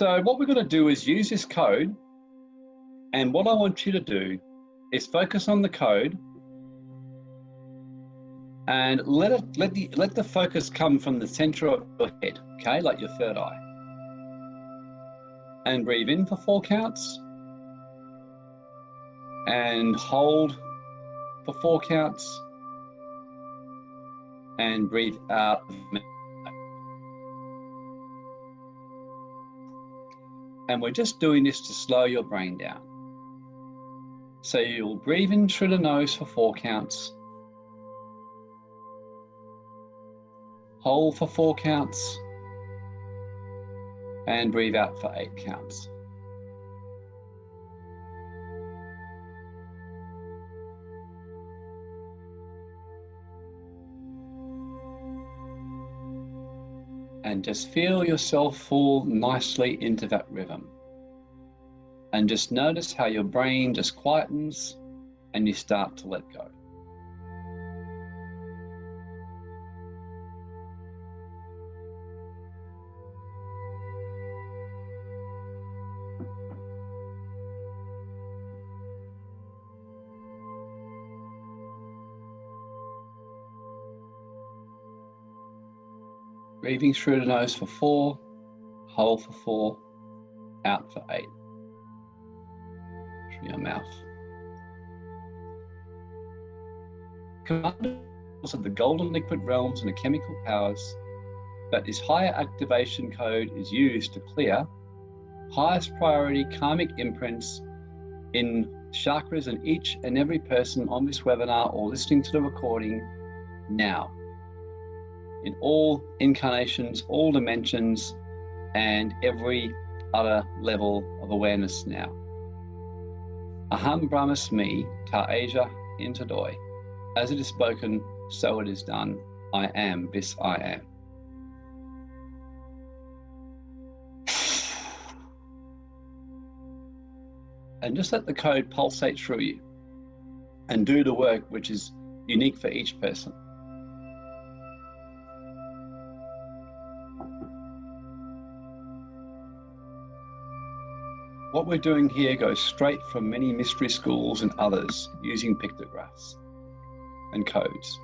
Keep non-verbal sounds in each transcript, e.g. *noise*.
So what we're going to do is use this code. And what I want you to do is focus on the code and let it let the let the focus come from the center of your head, okay, like your third eye. And breathe in for four counts. And hold for four counts. And breathe out. And we're just doing this to slow your brain down. So you'll breathe in through the nose for four counts. Hold for four counts. And breathe out for eight counts. And just feel yourself fall nicely into that rhythm. And just notice how your brain just quietens and you start to let go. Breathing through the nose for four, hold for four, out for eight. Through your mouth. Commanders of the golden liquid realms and the chemical powers, but this higher activation code is used to clear highest priority karmic imprints in chakras in each and every person on this webinar or listening to the recording now in all incarnations, all dimensions, and every other level of awareness now. Aham Brahmasmi Ta Asia Intadoi. As it is spoken, so it is done. I am this I am. *sighs* And just let the code pulsate through you and do the work which is unique for each person. What we're doing here goes straight from many mystery schools and others using pictographs and codes.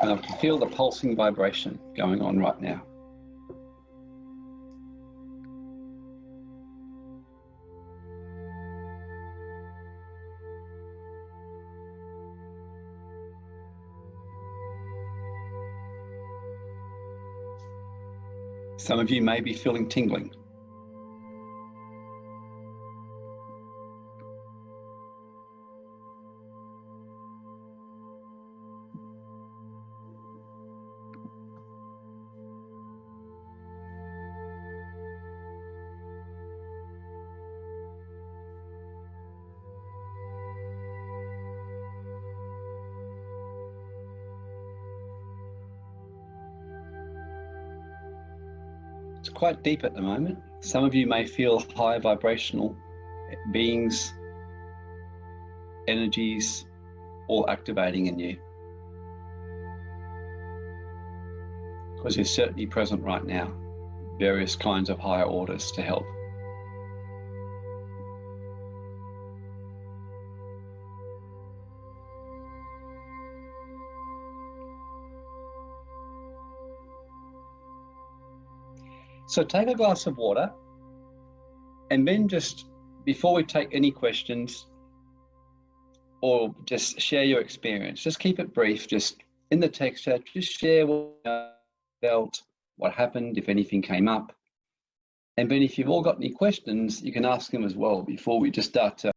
And I can feel the pulsing vibration going on right now. Some of you may be feeling tingling. Quite deep at the moment. Some of you may feel high vibrational beings, energies, all activating in you. Because you're certainly present right now, various kinds of higher orders to help. So take a glass of water and then just before we take any questions or just share your experience, just keep it brief, just in the text chat, just share what you felt, what happened, if anything came up. And then if you've all got any questions, you can ask them as well before we just start to